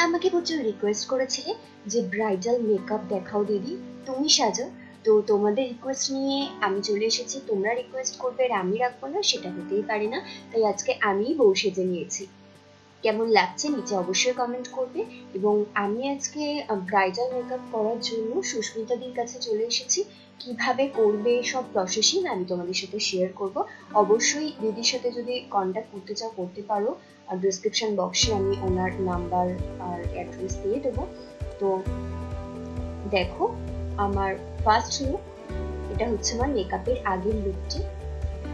আমাকে প্রচুর রিকোয়েস্ট করেছিলে যে ব্রাইডাল মেকআপ দেখাও দিদি। তুমি সাজো। তো তোমাদের রিকোয়েস্ট নিয়ে আমি চলে এসেছি। তোমরা রিকোয়েস্ট করবে আর আমি রাখব না, সেটা হতেই পারে না। তাই আজকে আমিই বউ সেজে নিয়েছি। কেমন লাগছে নিচে অবশ্যই কমেন্ট করবে। এবং আমি আজকে ব্রাইডাল মেকআপ করার জন্য সুস্মিতাদির কাছে চলে এসেছি। কীভাবে করবে সব প্রসেসিং আমি তোমাদের সাথে শেয়ার করব। অবশ্যই দিদির সাথে যদি কন্ট্যাক্ট করতে চাও, করতে পারো। আর ডিসক্রিপশন বক্সে আমি ওনার নাম্বার আর অ্যাড্রেস দিয়ে দেবো। তো দেখো, আমার ফার্স্ট লুক এটা হচ্ছে আমার মেকআপের আগের লুকটি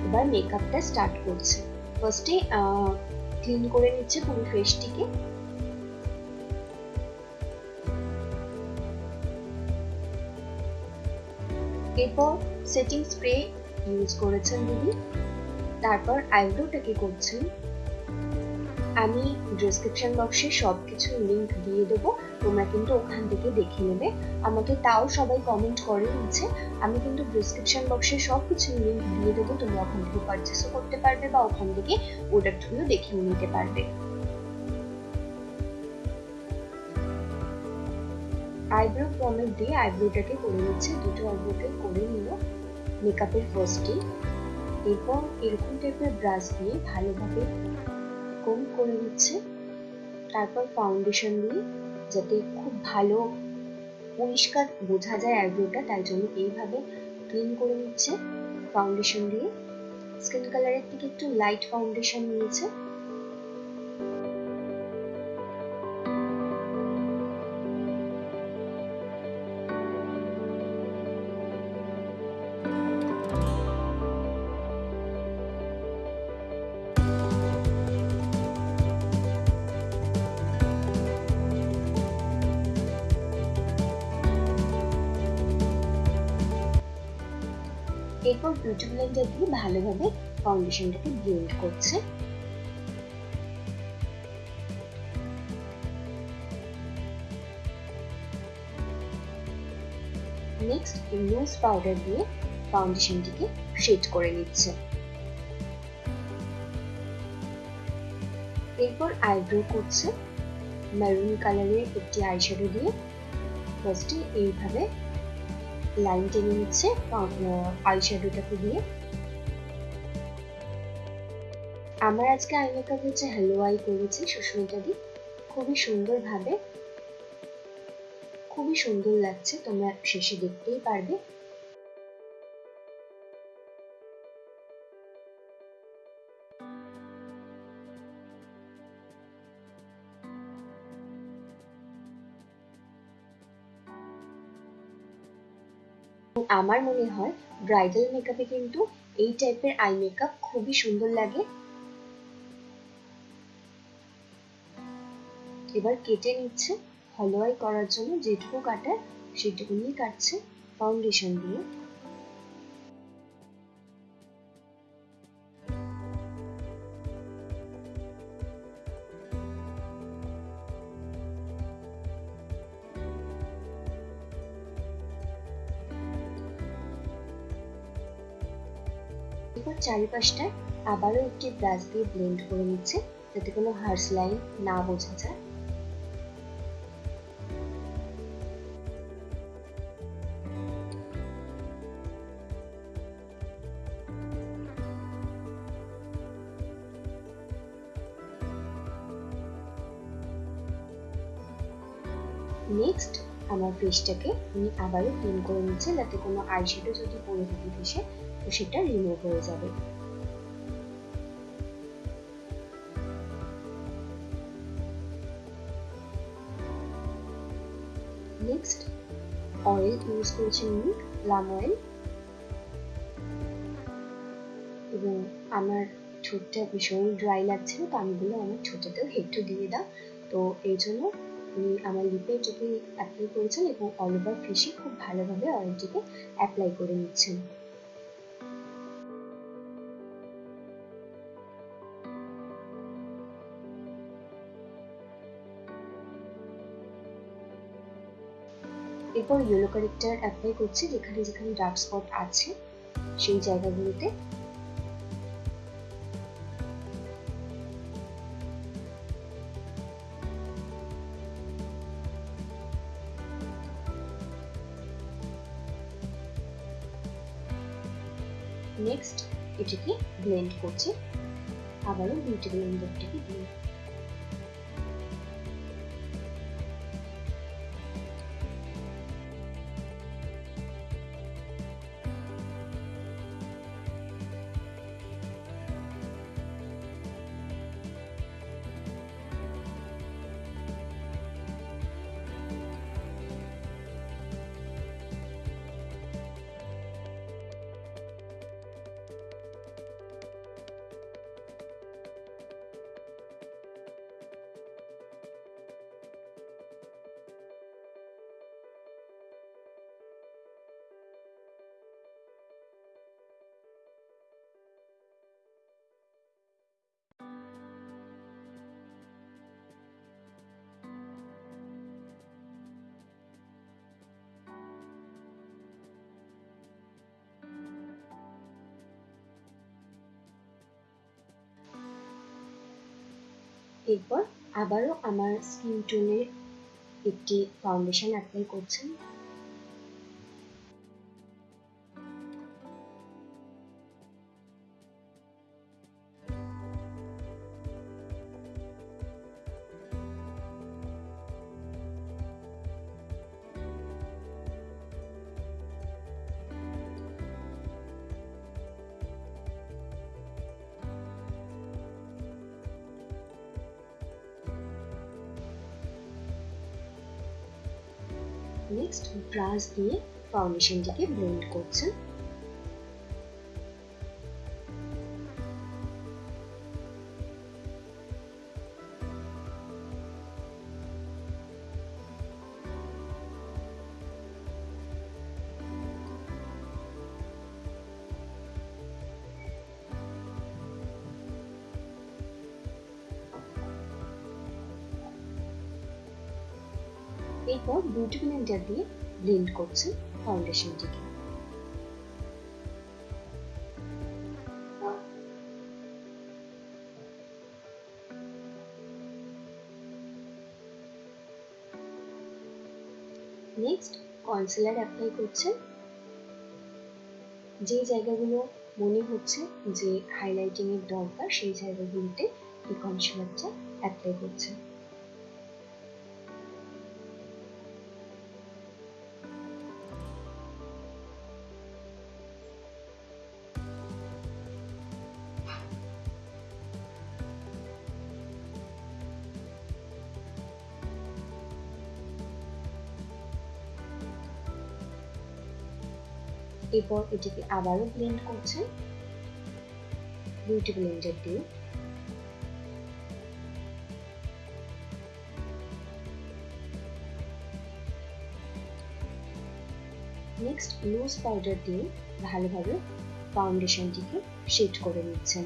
এবার মেকআপটা স্টার্ট করছে। ফার্স্টে ক্লিন করে নিচ্ছে পুরো ফেসটিকে এরপর সেটিং স্প্রে ইউজ করেছেন দিদি। তারপর আইব্রোটাকে করছেন। আমি ডিসক্রিপশন বক্সে সব কিছু লিঙ্ক দিয়ে দেবো। তোমরা কিন্তু ওখান থেকে দেখে নেবে। আমাকে তাও সবাই কমেন্ট করে নিচ্ছে আমি কিন্তু ডিসক্রিপশন বক্সে সব কিছু লিঙ্ক দিয়ে দেবো। তোমরা ওখান থেকে পারচেসও করতে পারবে বা ওখান থেকে প্রোডাক্টগুলো দেখেও নিতে পারবে। আইব্রো পমেট দিয়ে আইব্রোটাকে করে নিচ্ছে। দুটো আইব্রোকে করে নিল মেকআপের ফার্স্টে এরপর এরকম টাইপের ব্রাশ দিয়ে ভালোভাবে কম করে নিচ্ছে। তারপর ফাউন্ডেশন দিয়ে যাতে খুব ভালো পরিষ্কার বোঝা যায় আইব্রোটা তাই জন্য এইভাবে ক্লিন করে নিচ্ছে। ফাউন্ডেশন দিয়ে। স্কিন কালারের থেকে একটু লাইট ফাউন্ডেশন নিয়েছে। ব্লেন্ডার দিয়ে ভালোভাবে ফাউন্ডেশনটাকে ব্লেন্ড করছে। নেক্সট লুজ পাউডার দিয়ে ফাউন্ডেশনটিকে শেড করে নিচ্ছে। এরপর আইব্রো করছে। মেরুন কালারের একটি আইশ্যাডো দিয়ে ফার্স্টে এইভাবে লাইন টেনে নিচ্ছে আই শ্যাডোটাকে দিয়ে। আমার আজকে আই মেকআপ হচ্ছে হ্যালো আই করেছি সুস্মিতা দি খুবই সুন্দর ভাবে খুবই সুন্দর লাগছে, তোমরা শেষে দেখতেই পারবে। আমার মনে হয় ব্রাইডাল মেকআপে কিন্তু এই টাইপের আই মেকআপ খুবই সুন্দর লাগে। এবার কেটে নিচ্ছে হলোয়াই করার জন্য যেটুকু কাটার সেটুকু নিয়ে কাটছে ফাউন্ডেশন দিয়ে। চারিপাশটা আবারও একটি ব্রাশ দিয়ে ব্লেন্ড করে নিচ্ছে যাতে কোনো হার্স লাইন না বোঝা যায়। নেক্সট আমার ফেসটাকে আমি আবারও ক্লিন করে নিচ্ছে যাতে কোনো আইশ্যাডো যদি পড়ে থাকে ফেসে তো সেটা রিমুভ হয়ে যাবে। নেক্সট অয়েল ইউজ করেছি আমি প্লাম অয়েল এবং আমার ঠোঁটটা ভীষণ ড্রাই লাগছিল তো আমি বললাম আমার ঠোঁটেতেও একটু দিয়ে দাও। তো এই জন্য উনি আমার লিপে এটাকে অ্যাপ্লাই করেছেন এবং অল ওভার ফেসে খুব ভালোভাবে অয়েলটিকে অ্যাপ্লাই করে নিচ্ছেন। এরপর ইয়েলো কারেক্টার অ্যাপ্লাই করছি যেখানে যেখানে ডার্ক স্পট আছে, সেই জায়গাগুলোতে। নেক্সট এটিকে ব্লেন্ড করছি। আবারও বিউটি ব্লেন্ডারটিকে ব্লেন্ড এরপর আবারও আমার স্কিন টোনের একটি ফাউন্ডেশন অ্যাপ্লাই করছেন নেক্সট ব্রাশ দিয়ে ফাউন্ডেশনটিকে ব্লেন্ড করছেন। এরপর বিউটি ব্লেন্ডার দিয়ে ব্লেন্ড করছেন ফাউন্ডেশনটিকে। নেক্সট কনসিলার অ্যাপ্লাই করছেন। যে জায়গাগুলো মনে হচ্ছে যে হাইলাইটিং এর দরকার, সেই জায়গাগুলোতে এই কনসিলারটা অ্যাপ্লাই করছেন। এরপর এটিকে আবারও ব্লেন্ড করছেন বিউটি ব্লেন্ডার দিয়ে নেক্সট লুজ পাউডার দিয়ে ভালোভাবে ফাউন্ডেশনটিকে শেড করে নিচ্ছেন।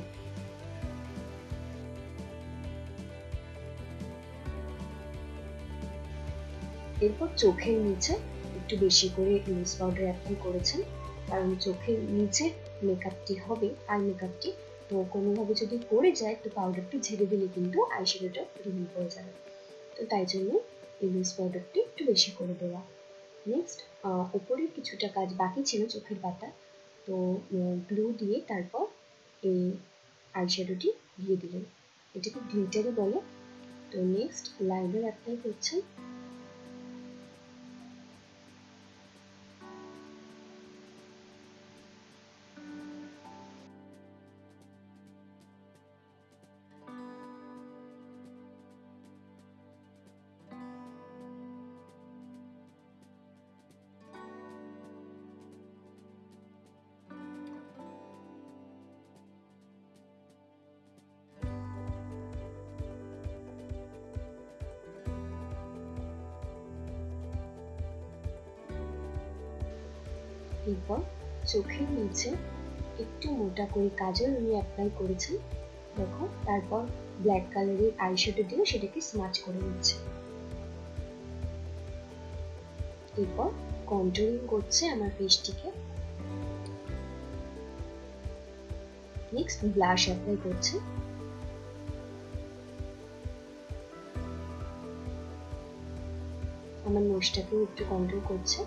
এরপর চোখের নিচে একটু বেশি করে লুজ পাউডার অ্যাপ্লাই করেছেন। কারণ চোখের নিচে মেকআপটি হবে আই মেকআপটি তো কোনোভাবে যদি পড়ে যায়, তো পাউডারটি ঝেড়ে দিলে কিন্তু আই আইশ্যাডোটা রিমুভ হয়ে যাবে। তো তাই জন্য এই লুজ পাউডারটি একটু বেশি করে দেওয়া। নেক্সট ওপরে কিছুটা কাজ বাকি ছিল চোখের পাতা। তো গ্লু দিয়ে তারপর এই আই আইশ্যাডোটি দিয়ে দিলেন। এটাকে গ্লিটারই বলে। তো নেক্সট লাইনার অ্যাপ্লাই করছেন। এরপর চোখের নিচে একটু মোটা করে কাজল উনি অ্যাপ্লাই করেছেন। দেখো, তারপর ব্ল্যাক কালারের আইশ্যাডো দিয়ে সেটাকে স্মাচ করে নিচ্ছে। এরপর কন্ট্রোলিং করছে আমার ফেসটিকে নেক্সট ব্লাশ অ্যাপ্লাই করছে। আমার নোজটাকেও একটু কন্ট্রোল করছে।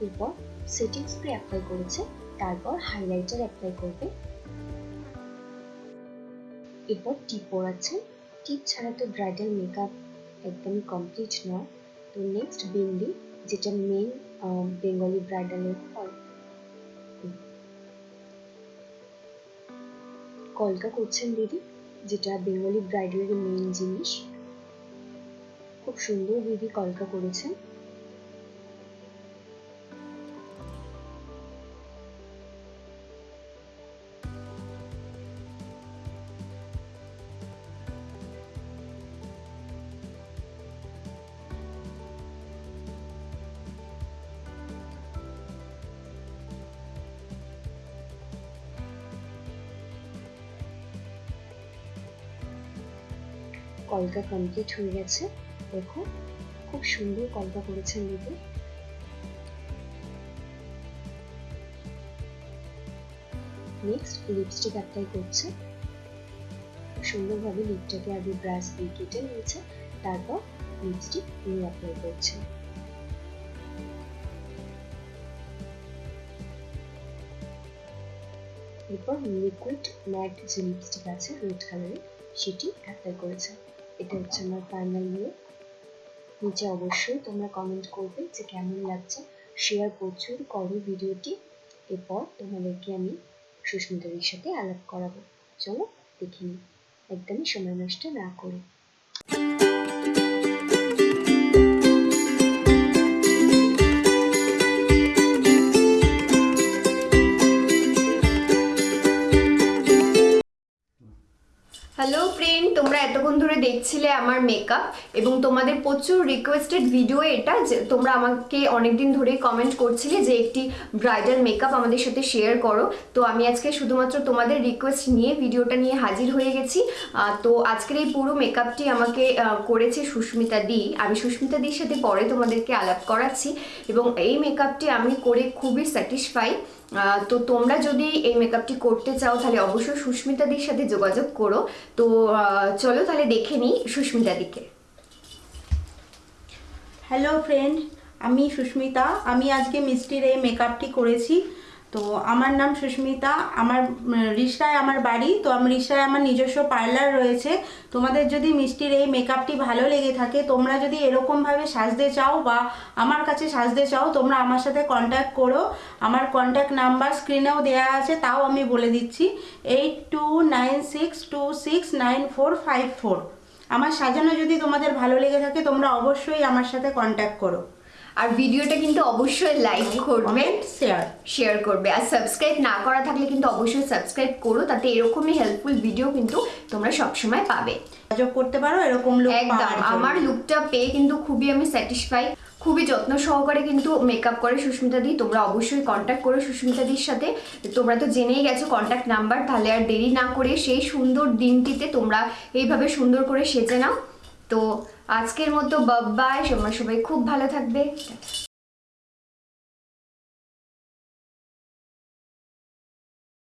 এরপর সেটিং স্প্রে অ্যাপ্লাই করেছে, তারপর হাইলাইটার অ্যাপ্লাই করবে। এরপর টিপ পরাচ্ছে টিপ ছাড়া তো ব্রাইডাল মেকআপ একদমই কমপ্লিট নয়। তো নেক্সট বিন্দি যেটা মেন বেঙ্গলি ব্রাইডালের হয়। কলকা করছেন দিদি, যেটা বেঙ্গলি ব্রাইডালের মেন জিনিস। খুব সুন্দর দিদি কলকা করেছেন। কলকা কমপ্লিট হয়ে গেছে। দেখো, খুব সুন্দর কলকা করেছেন দিদি। নেক্সট লিপস্টিক অ্যাপ্লাই করছে। সুন্দরভাবে লিপটাকে আগে ব্রাশ দিয়ে কেটে নিয়েছে, তারপর লিপস্টিক নিয়ে অ্যাপ্লাই করছে। এরপর লিকুইড ম্যাট যে লিপস্টিক আছে রেড কালারের সেটি অ্যাপ্লাই করেছে। এটা হচ্ছে আমার ফাইনাল লুক নিচে অবশ্যই তোমরা কমেন্ট করবে যে কেমন লাগছে। শেয়ার প্রচুর করো ভিডিওটি। এরপর তোমাদেরকে আমি সুস্মিতাদের সাথে আলাপ করাবো। চলো দেখে নিই একদমই সময় নষ্ট না করে। তোমরা এতক্ষণ ধরে দেখছিলে আমার মেকআপ এবং তোমাদের প্রচুর রিকোয়েস্টেড ভিডিও এটা যে তোমরা আমাকে অনেকদিন ধরে কমেন্ট করছিলে যে একটি ব্রাইডাল মেকআপ আমাদের সাথে শেয়ার করো। তো আমি আজকে শুধুমাত্র তোমাদের রিকোয়েস্ট নিয়ে ভিডিওটা নিয়ে হাজির হয়ে গেছি। তো আজকের এই পুরো মেকআপটি আমাকে করেছে সুস্মিতা দি। আমি সুস্মিতা দির সাথে পরে তোমাদেরকে আলাপ করাচ্ছি এবং এই মেকআপটি আমি করে খুবই স্যাটিসফাই তো তোমরা যদি এই মেকআপটি করতে চাও, তাহলে অবশ্যই সুস্মিতাদির সাথে যোগাযোগ করো। তো চলো তাহলে দেখে নিই সুস্মিতাদিকে হ্যালো ফ্রেন্ড আমি সুস্মিতা। আমি আজকে মিষ্টির এই মেকআপটি করেছি। তো আমার নাম সুস্মিতা, আমার রিষড়ায় আমার বাড়ি। তো আমি রিষড়ায় আমার নিজস্ব পার্লার রয়েছে। তোমাদের যদি মিষ্টির এই মেকআপটি ভালো লেগে থাকে, তোমরা যদি এরকমভাবে সাজতে চাও বা আমার কাছে সাজতে চাও, তোমরা আমার সাথে কন্ট্যাক্ট করো। আমার কন্ট্যাক্ট নাম্বার স্ক্রিনেও দেওয়া আছে, তাও আমি বলে দিচ্ছি। Eight two nine six two six nine four five four আমার সাজানো যদি তোমাদের ভালো লেগে থাকে, তোমরা অবশ্যই আমার সাথে কন্ট্যাক্ট করো। আর ভিডিওটা কিন্তু অবশ্যই লাইক করবে শেয়ার শেয়ার করবে। আর সাবস্ক্রাইব না করা থাকলে কিন্তু অবশ্যই সাবস্ক্রাইব করো তাতে এরকমই হেল্পফুল ভিডিও কিন্তু তোমরা সবসময় পাবে। করতে পারো এরকম লোক একদম আমার লুকটা পেয়ে কিন্তু খুবই আমি স্যাটিসফাই খুবই যত্ন সহকারে কিন্তু মেকআপ করে সুস্মিতা দি তোমরা অবশ্যই কন্ট্যাক্ট করো সুস্মিতা দির সাথে। তোমরা তো জেনেই গেছো কন্ট্যাক্ট নাম্বার তাহলে আর দেরি না করে সেই সুন্দর দিনটিতে তোমরা এইভাবে সুন্দর করে সেজে নাও। তো আজকের মতো বাবাই তোমরা সবাই খুব ভালো থাকবে।